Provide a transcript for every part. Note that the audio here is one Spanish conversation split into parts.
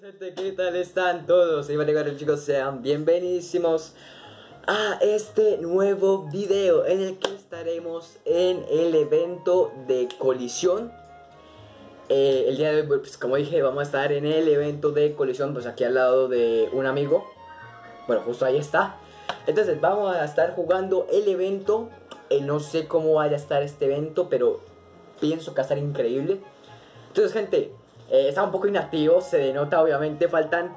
gente, ¿qué tal están todos? Soy Vale chicos, sean bienvenidísimos a este nuevo video en el que estaremos en el evento de colisión. Eh, El día de hoy, pues como dije, vamos a estar en el evento de colisión, pues aquí al lado de un amigo. Bueno, justo ahí está. Entonces vamos a estar jugando el evento. Eh, No sé cómo vaya a estar este evento, pero pienso que va a estar increíble. Entonces gente, eh, está un poco inactivo, se denota obviamente, faltan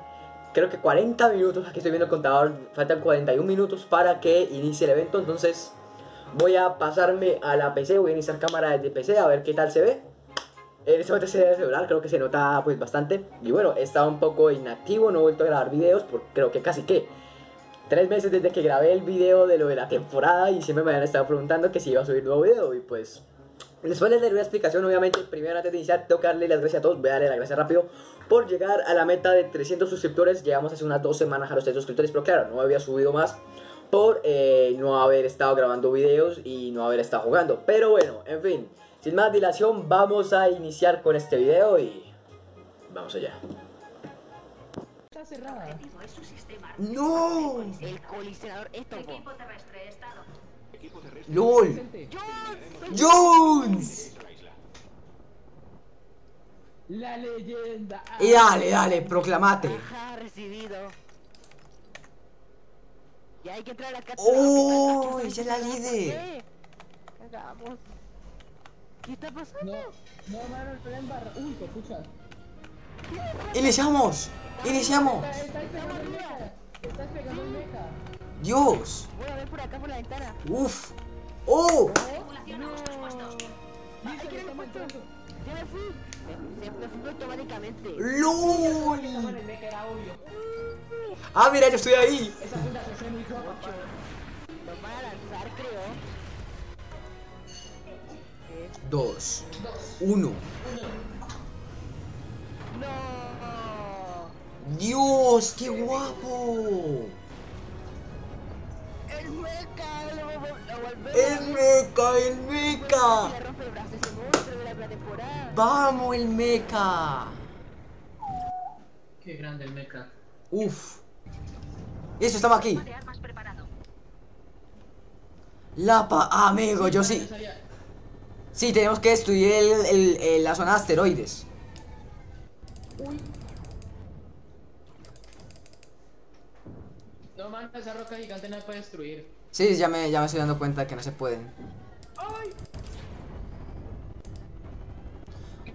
creo que 40 minutos, aquí estoy viendo el contador, faltan 41 minutos para que inicie el evento, entonces voy a pasarme a la PC, voy a iniciar cámara desde PC a ver qué tal se ve. En este momento se debe celular, creo que se nota pues bastante. Y bueno, está un poco inactivo, no he vuelto a grabar videos, por creo que casi que tres meses desde que grabé el video de lo de la temporada y siempre me han estado preguntando que si iba a subir nuevo video y pues Después de leer una explicación, obviamente, primero antes de iniciar, tengo que darle las gracias a todos, voy a darle las gracias rápido por llegar a la meta de 300 suscriptores. Llegamos hace unas dos semanas a los 300 suscriptores, pero claro, no había subido más por eh, no haber estado grabando videos y no haber estado jugando. Pero bueno, en fin, sin más dilación, vamos a iniciar con este video y vamos allá. Está cerrada. ¡No! El colisionador esto. Equipo terrestre, estado. ¡LOL! ¡Jones! La leyenda. Y dale, dale, proclamate. Ajá, recibido. Y hay que entrar a la casa. ¡Oh! ¡Esa es la líder! Cagamos. ¿Qué está No, pasando? no, mano, estoy en barra. Uy, qué pucha. ¡Iniciamos! ¡Iniciamos! El. Estás pegando el mecha. ¡Dios! Por acá por la ventana. ¡Uf! ¡Oh! Ya me fui. Me. ¡Ah, mira, yo estoy ahí! Esa se ve muy guapa. Nos van a lanzar, creo. Dos. Uno. No. ¡Dios! ¡Qué guapo! El mecha. Lo, lo, lo volvemos. ¡El meca! ¡El meca! El brazo a ese monstruo de la pretemporada. ¡Vamos, el meca! Qué grande el mecha. ¡Uf! Eso estaba aquí. De armas preparado. La pa... ah, amigo, yo sí. Sí, tenemos que estudiar el, el- el- la zona de asteroides. Uy. No, mano, esa roca gigante no se puede destruir. Sí, ya me, ya me estoy dando cuenta que no se pueden. ¡Ay!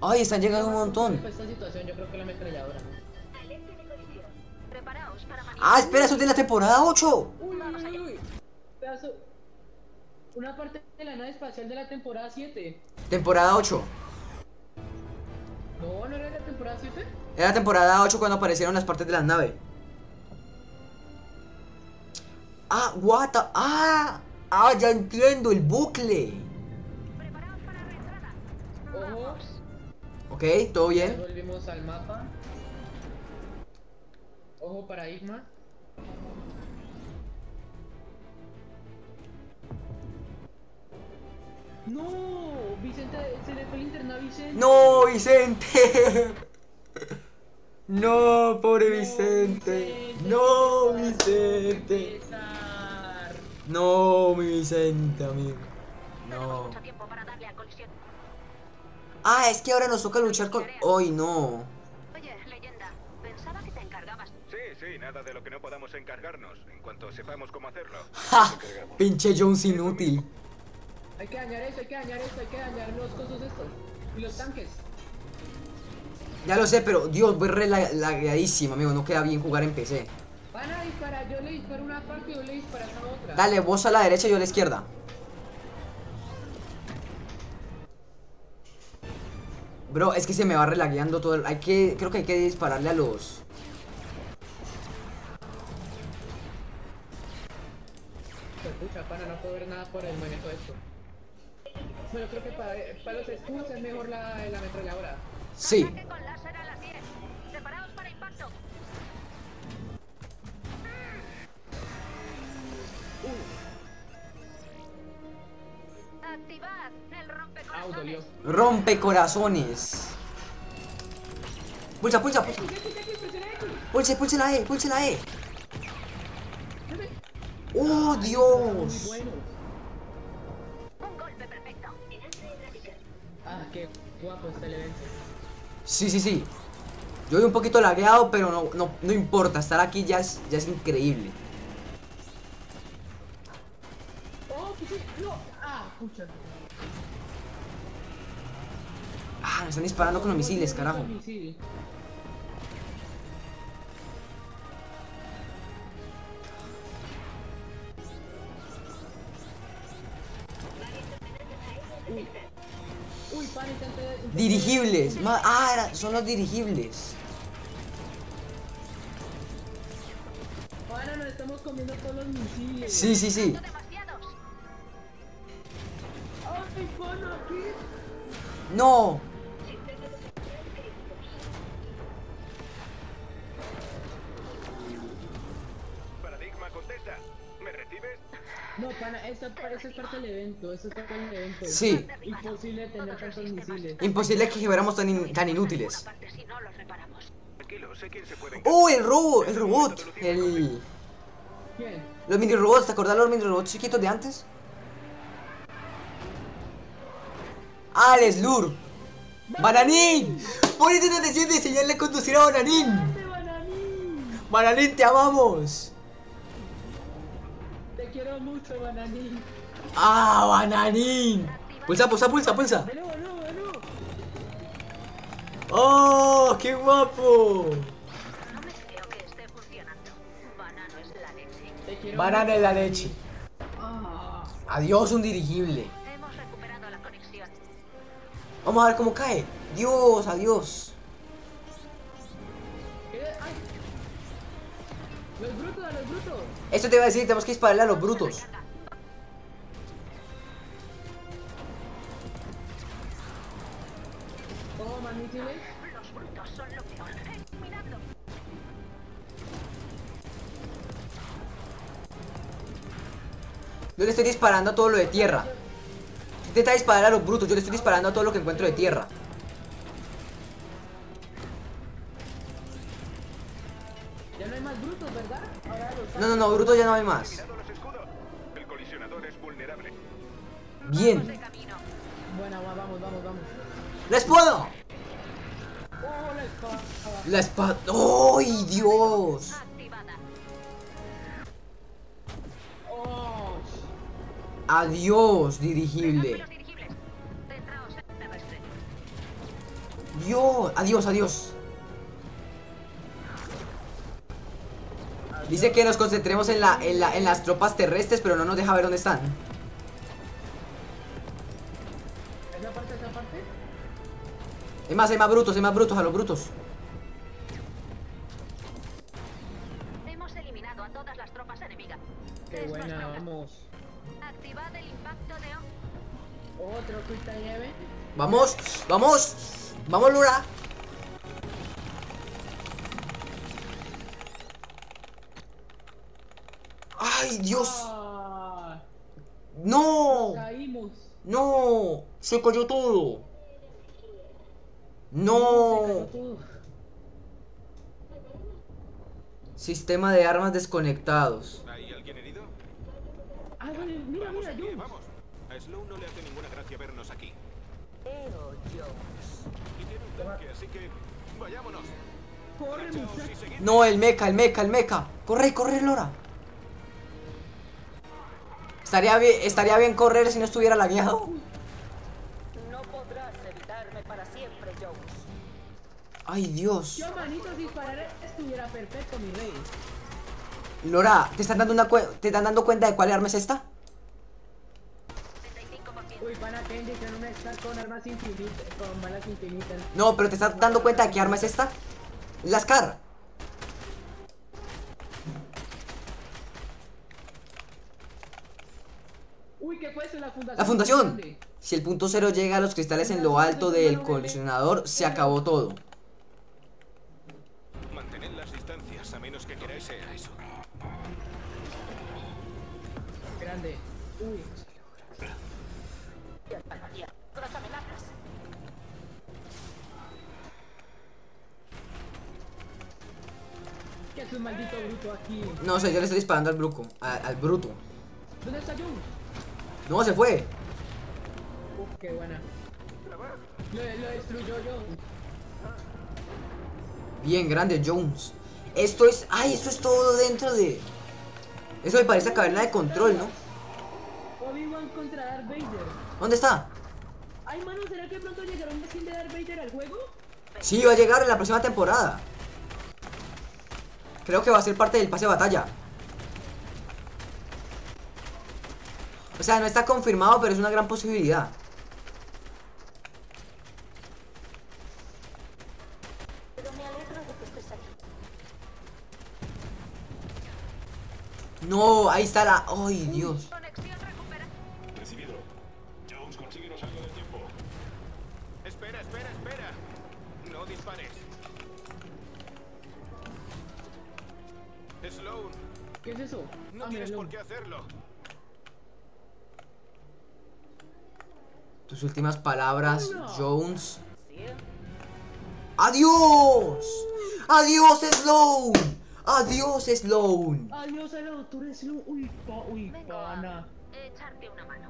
¡Ay, están llegando un montón! Para esta situación, yo creo que la ametralladora. ¡Ah, espera! ¡Eso es de la temporada 8! Uy, uy, uy. Pedazo. Una parte de la nave espacial de la temporada 7. Temporada 8. No, no era de la temporada 7. Era temporada 8 cuando aparecieron las partes de la nave. Ah, what the- Ah, ah, ya entiendo el bucle. Para. Ok, todo bien. Volvimos al mapa. Ojo paradigma. No, Vicente, se le fue linterna a Vicente. No, Vicente. No, pobre No, Vicente. No, Vicente. No, mi Vicente, amigo. No. Ah, es que ahora nos toca luchar con. ¡Ay, no! Oye, leyenda. Pensaba que te encargabas. Sí, sí, nada de lo que no podamos encargarnos. En cuanto sepamos cómo hacerlo. ¡Ja! Pinche Jones inútil. Hay que dañar eso, hay que dañar esto, hay que dañar los cosos estos. Y los tanques. Ya lo sé, pero Dios, voy re amigo. No queda bien jugar en PC. Van a disparar, yo le disparo una parte y yo le disparas a otra. Dale, vos a la derecha y yo a la izquierda. Bro, es que se me va relagueando todo. el- Hay que. Creo que hay que dispararle a los. Pucha, pana, no puedo ver nada por el manejo de esto. Bueno, creo que para, para los escudos es mejor la, la ametralladora. Sí. Ataque con láser a las 10. Activad el rompecorazones. Au, dolió. Rompe corazones. Pulsa, pulsa, pulsa. Pulse, pulse la E, pulse la E. ¡Oh, Dios! Un golpe perfecto. Ah, qué guapo está el evento. Sí, sí, sí. Yo voy un poquito lagueado, pero no, no, no importa. Estar aquí ya es, ya es increíble. Oh, que sí. No. Ah. Ah, me están disparando con los misiles, carajo. Dirigibles. Ah, son los dirigibles. Pana, nos estamos comiendo todos los misiles. Sí, sí, sí. No. Paradigma contesta. ¿Me recibes? No, pana, esta, esta es parte del evento. Esta es parte del evento. Sí. Imposible tener tantos misiles. Imposible que fuéramos tan, in- tan inútiles. ¡Oh, el robot! El robot. El... ¿Quién? Los mini robots, ¿te acordás de los mini robots chiquitos de antes? ¡Ah, el Slur! ¡Bananín! Por eso nos decían de enseñarle a conducir a Bananín. ¡Este bananín! ¡Bananín, te amamos! Te quiero mucho, bananín. ¡Ah, Bananín! Pulsa, pulsa, pulsa, pulsa. ¡Oh, qué guapo! Banana en la leche. Ah, Adiós, un dirigible. Vamos a ver cómo cae. Dios, adiós. ¡Los brutos, a los brutos! Esto te iba a decir, tenemos que dispararle a los brutos. Los brutos. Yo le estoy disparando a todo lo de tierra. Intenta disparar a los brutos, yo le estoy disparando a todo lo que encuentro de tierra. Ya no hay más brutos, ¿verdad? Ahora los No, no, no, brutos ya no hay más. El colisionador es vulnerable. Bien. Bueno, va, vamos, vamos, vamos. ¡Les puedo! ¡Oh, la espada! La espada. ¡Ay, Dios! Adiós, dirigible. Dios, adiós, adiós. Dice que nos concentremos en, la, en, la, en las tropas terrestres, pero no nos deja ver dónde están. ¿Esa parte, esa parte? Es más, hay más brutos, hay más brutos, a los brutos. Hemos eliminado a todas las tropas enemigas. ¡Qué Es buena, vamos! Activad el impacto de... Otro quita nieve. Vamos, vamos, vamos, Lura. ¡Ay, Dios! ¡Ah! ¡No! Caímos. ¡No! Se cayó todo. Se cayó ¡No! todo. Sistema de armas desconectados. ¿Hay alguien? Ah, vale, mira, Vamos mira, aquí, Jones. vamos. A Slow no le hace ninguna gracia vernos aquí. Pero yo. Y tiene un tanque, así que vayámonos. Corre, muchacho. No, el mecha, el mecha, el mecha. Corre, corre, Lora. Estaría bien, estaría bien correr si no estuviera lagueado. No podrás evitarme para siempre, Jones. Ay, Dios. Yo, manito, disparar estuviera perfecto, mi rey. Lora, ¿te están dando una te están dando cuenta de cuál arma es esta? 75%. Uy, no me está con armas infinitas, con balas infinitas. No, pero te estás dando cuenta de qué arma es esta. Es la Scar. Uy, ¿qué fue eso? La fundación. La fundación. Si el punto cero llega a los cristales en lo alto del colisionador, se acabó todo. Mantened las distancias, a menos que queráis sea eso. Grande. Uy. Todas amenazas. ¿Qué hace un maldito bruto aquí? No sé, yo le estoy disparando al bruco. a- al bruto. ¿Dónde está Jun? No, se fue. Uf, qué buena. Lo, lo destruyó yo. Bien, grande Jones. Esto es. ¡Ay! Esto es todo dentro de. Eso me parece caverna de control, ¿no? Obi-Wan contra Darth Vader. ¿Dónde está? Ay, mano, ¿será que pronto llegará un skin de Darth Vader al juego? Sí, va a llegar en la próxima temporada. Creo que va a ser parte del pase de batalla. O sea, no está confirmado, pero es una gran posibilidad. Pero me alegro de que estés aquí. No, ahí está la. ¡Ay, Dios! Recibido. Jones, consíguenos algo de tiempo. Espera, espera, espera. No dispares. Sloan, ¿Qué es eso? no Ah, tienes por qué hacerlo. Tus últimas palabras. Jones. ¡Adiós! ¡Adiós, Sloan! ¡Adiós, Sloan! Adiós a la doctora Sloan. Uy, pa, uy, Vengo pana. a echarte una mano.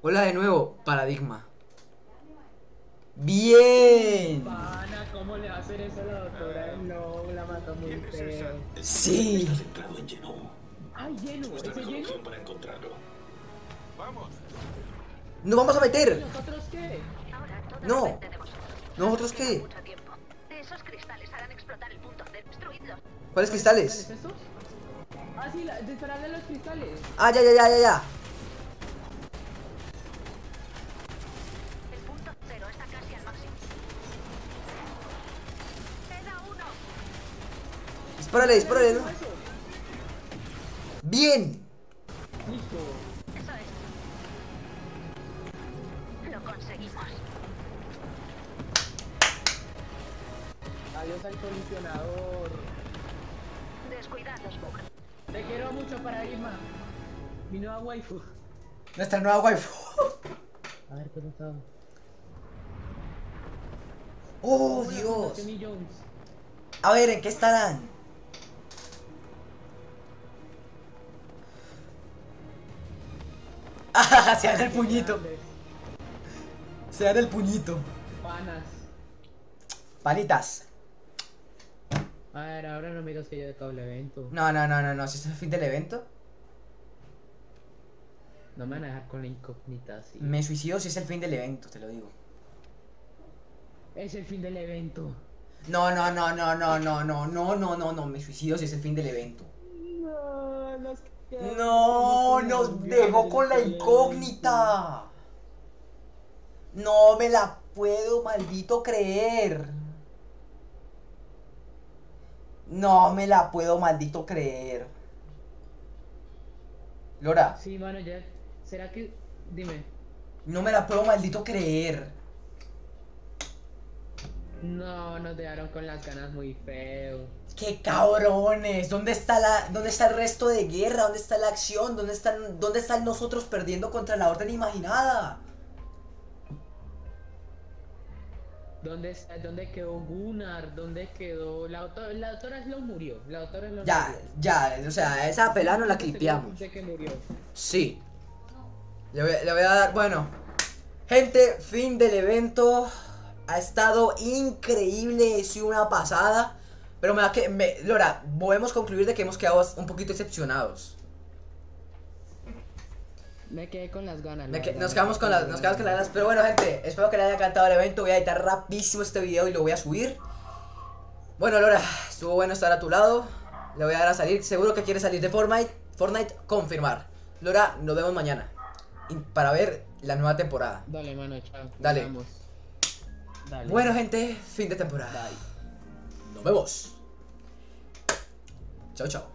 Hola de nuevo, Paradigma. ¡Bien! Pana, ¿cómo le va a hacer eso a la doctora Sloan? La mató muy ¿Quién es feo. Sí. Está centrado en Genome. Ay, lleno. opción para encontrarlo. Vamos. ¡Nos vamos a ¿Y meter! nosotros qué? No. ¿Nosotros qué? Esos cristales harán explotar el punto. Destruidlos. ¿Cuáles ¿Cuáles cristales? estos? Ah, sí, la, dispararle los cristales. Ah, ya, ya, ya, ya, ya. El punto cero está casi al máximo. Queda uno. Dispárale, dispárale. ¿no? ¡Bien! Waifu. Nuestra nueva waifu. A ver, ¿cómo está? ¡Oh, Dios! A ver, ¿en qué estarán? Ah, se dan el puñito. Se dan el puñito. Panas. Palitas. A ver, ahora no miras que yo de todo el evento. No, no, no, no, no. Si es el fin del evento, No me van a dejar con la incógnita así. me suicido si es el fin del evento, te lo digo. Es el fin del evento. No, no, no, no, no, no, no, no, no, no, no. Me suicido si es el fin del evento. No, nos quedamos No, nos dejó con la incógnita. No me la puedo, maldito creer. No me la puedo, maldito creer. Lora. Sí, mano, ya. ¿Será que.? Dime. no me la puedo, maldito creer. No, nos dejaron con las ganas muy feo. ¡Qué cabrones! ¿Dónde está la, dónde está el resto de guerra? ¿Dónde está la acción? ¿Dónde están, dónde están nosotros perdiendo contra la orden imaginada? ¿Dónde, está, ¿Dónde quedó Gunnar? ¿Dónde quedó.? La, doctora, la doctora Sloan murió. La doctora Sloan Ya, murió. ya, o sea, esa pelada no la clipeamos. que murió. Sí. Le voy, le voy a dar, bueno. Gente, fin del evento. Ha estado increíble, sido una pasada. Pero me da que, me, Lora, podemos concluir de que hemos quedado un poquito decepcionados. Me quedé con las ganas. Me la que- nos quedamos con las, nos quedamos con las ganas. Pero bueno, gente, espero que les haya encantado el evento. Voy a editar rapidísimo este video y lo voy a subir. Bueno, Lora, estuvo bueno estar a tu lado. Le voy a dar a salir. Seguro que quiere salir de Fortnite. Fortnite, confirmar. Lora, nos vemos mañana. Para ver la nueva temporada. Dale, mano, chao. Dale. Bueno, gente, fin de temporada. Bye. Nos vemos. Chao, chao.